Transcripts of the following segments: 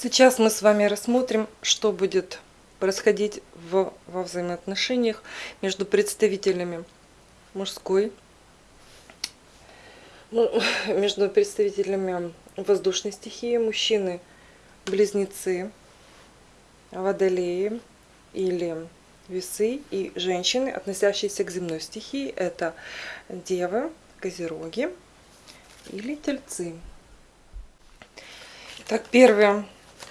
Сейчас мы с вами рассмотрим, что будет происходить в, во взаимоотношениях между представителями мужской, ну, между представителями воздушной стихии, мужчины, близнецы, водолеи или весы и женщины, относящиеся к земной стихии, это девы, козероги или тельцы. Так, первая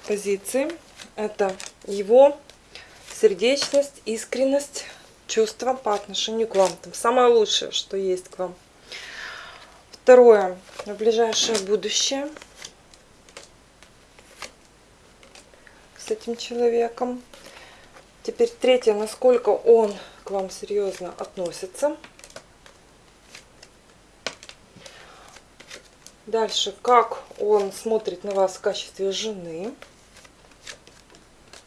позиции. Это его сердечность, искренность, чувства по отношению к вам. Там самое лучшее, что есть к вам. Второе. В ближайшее будущее с этим человеком. Теперь третье. Насколько он к вам серьезно относится. Дальше, как он смотрит на вас в качестве жены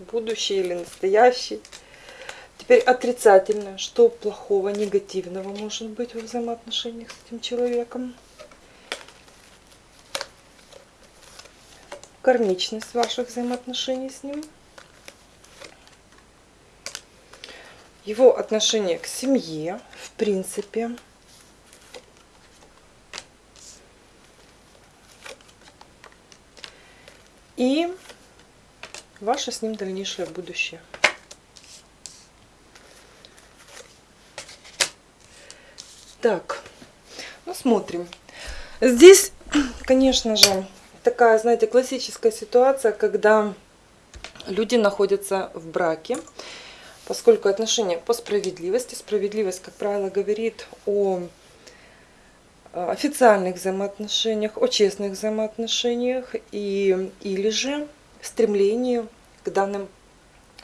будущий или настоящий. Теперь отрицательное. Что плохого, негативного может быть во взаимоотношениях с этим человеком? Кармичность ваших взаимоотношений с ним. Его отношение к семье, в принципе. И ваше с ним дальнейшее будущее. Так, ну смотрим. Здесь, конечно же, такая, знаете, классическая ситуация, когда люди находятся в браке, поскольку отношения по справедливости. Справедливость, как правило, говорит о официальных взаимоотношениях, о честных взаимоотношениях и, или же стремлению к данным,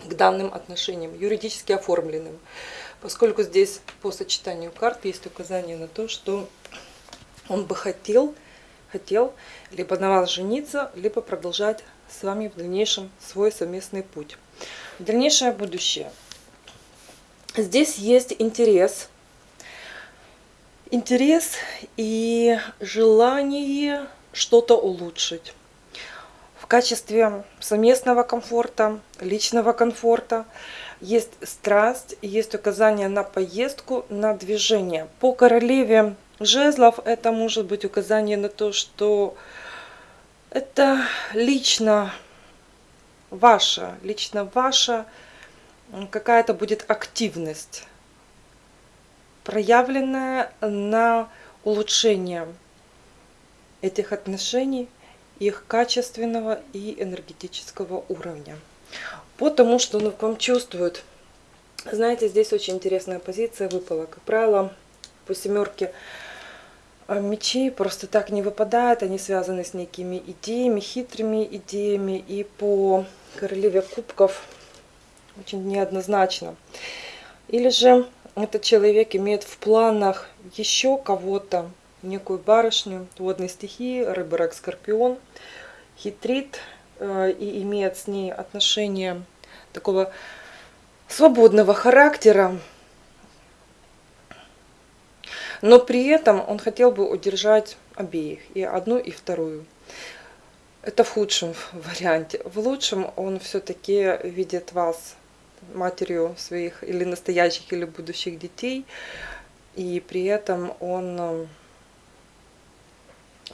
к данным отношениям, юридически оформленным. Поскольку здесь по сочетанию карт есть указание на то, что он бы хотел, хотел либо на вас жениться, либо продолжать с вами в дальнейшем свой совместный путь. Дальнейшее будущее. Здесь есть интерес, интерес и желание что-то улучшить в качестве совместного комфорта, личного комфорта. Есть страсть, есть указание на поездку, на движение. По королеве жезлов это может быть указание на то, что это лично ваша, лично ваша какая-то будет активность, проявленная на улучшение этих отношений, их качественного и энергетического уровня. Потому что он к вам чувствует. Знаете, здесь очень интересная позиция выпала. Как правило, по семерке а, мечей просто так не выпадают. Они связаны с некими идеями, хитрыми идеями. И по королеве кубков очень неоднозначно. Или же этот человек имеет в планах еще кого-то некую барышню водной стихии, рак, скорпион, хитрит э, и имеет с ней отношение такого свободного характера, но при этом он хотел бы удержать обеих, и одну, и вторую. Это в худшем варианте. В лучшем он все-таки видит вас матерью своих или настоящих, или будущих детей, и при этом он э,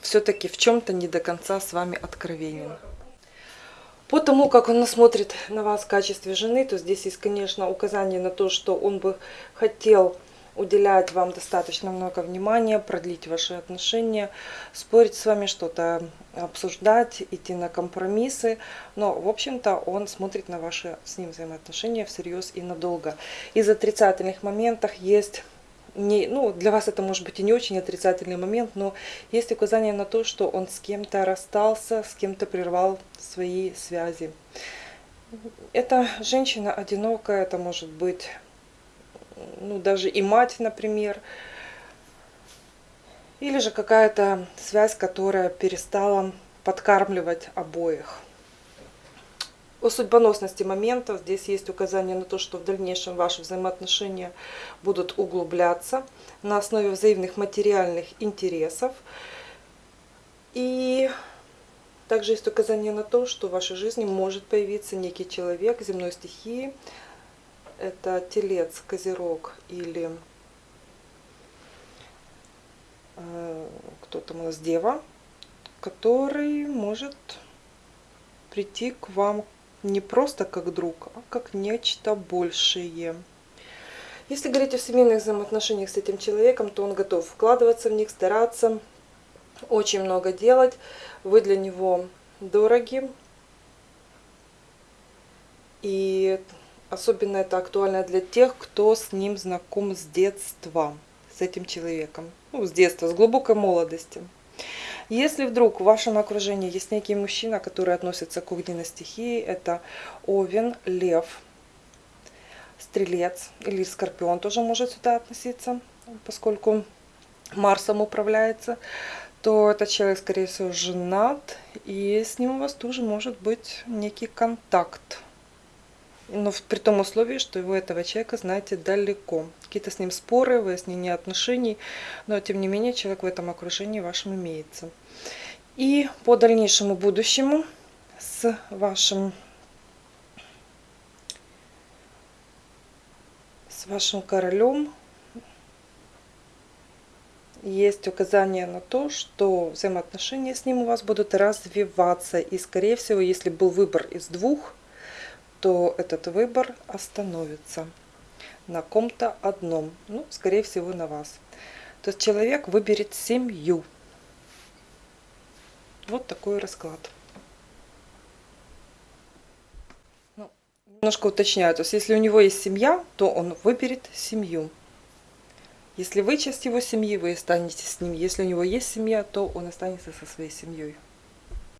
все-таки в чем-то не до конца с вами откровенен. По тому, как он смотрит на вас в качестве жены, то здесь есть, конечно, указание на то, что он бы хотел уделять вам достаточно много внимания, продлить ваши отношения, спорить с вами, что-то обсуждать, идти на компромиссы. Но, в общем-то, он смотрит на ваши с ним взаимоотношения всерьез и надолго. Из отрицательных моментов есть не, ну, для вас это может быть и не очень отрицательный момент, но есть указание на то, что он с кем-то расстался, с кем-то прервал свои связи. Это женщина одинокая, это может быть ну, даже и мать, например, или же какая-то связь, которая перестала подкармливать обоих. О судьбоносности моментов здесь есть указание на то, что в дальнейшем ваши взаимоотношения будут углубляться на основе взаимных материальных интересов. И Также есть указание на то, что в вашей жизни может появиться некий человек земной стихии. Это телец, козерог или э, кто-то у нас дева, который может прийти к вам не просто как друг, а как нечто большее. Если говорить о семейных взаимоотношениях с этим человеком, то он готов вкладываться в них, стараться, очень много делать. Вы для него дороги. И особенно это актуально для тех, кто с ним знаком с детства, с этим человеком. Ну, с детства, с глубокой молодости. Если вдруг в вашем окружении есть некий мужчина, который относится к огненной стихии, это Овен, Лев, Стрелец или Скорпион тоже может сюда относиться, поскольку Марсом управляется, то этот человек, скорее всего, женат, и с ним у вас тоже может быть некий контакт. Но при том условии, что вы этого человека знаете далеко. Какие-то с ним споры, выяснение отношений, но тем не менее человек в этом окружении вашем имеется. И по дальнейшему будущему с вашим с вашим королем есть указание на то, что взаимоотношения с ним у вас будут развиваться. И, скорее всего, если был выбор из двух, то этот выбор остановится на ком-то одном. Ну, скорее всего, на вас. То есть человек выберет семью. Вот такой расклад. Ну, немножко уточняю. То есть если у него есть семья, то он выберет семью. Если вы часть его семьи, вы останетесь с ним. Если у него есть семья, то он останется со своей семьей.